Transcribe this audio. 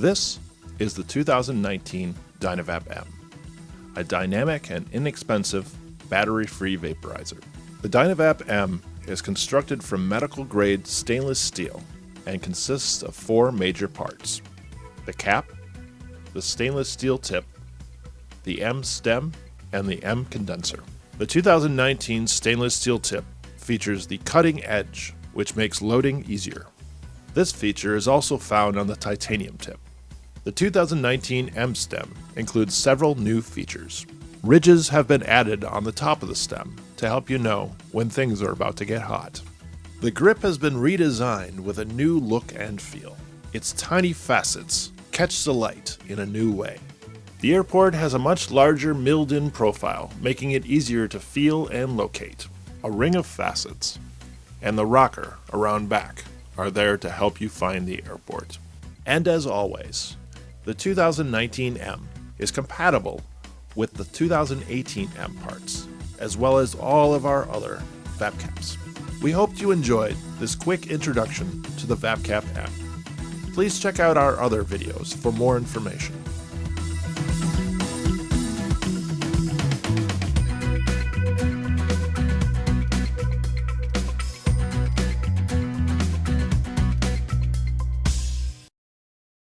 This is the 2019 Dynavap M, a dynamic and inexpensive battery-free vaporizer. The Dynavap M is constructed from medical-grade stainless steel and consists of four major parts. The cap, the stainless steel tip, the M stem, and the M condenser. The 2019 stainless steel tip features the cutting edge, which makes loading easier. This feature is also found on the titanium tip. The 2019 M stem includes several new features. Ridges have been added on the top of the stem to help you know when things are about to get hot. The grip has been redesigned with a new look and feel. Its tiny facets catch the light in a new way. The airport has a much larger milled-in profile, making it easier to feel and locate. A ring of facets and the rocker around back are there to help you find the airport. And as always, the 2019 M is compatible with the 2018 M parts, as well as all of our other VapCaps. We hope you enjoyed this quick introduction to the VapCap M. Please check out our other videos for more information.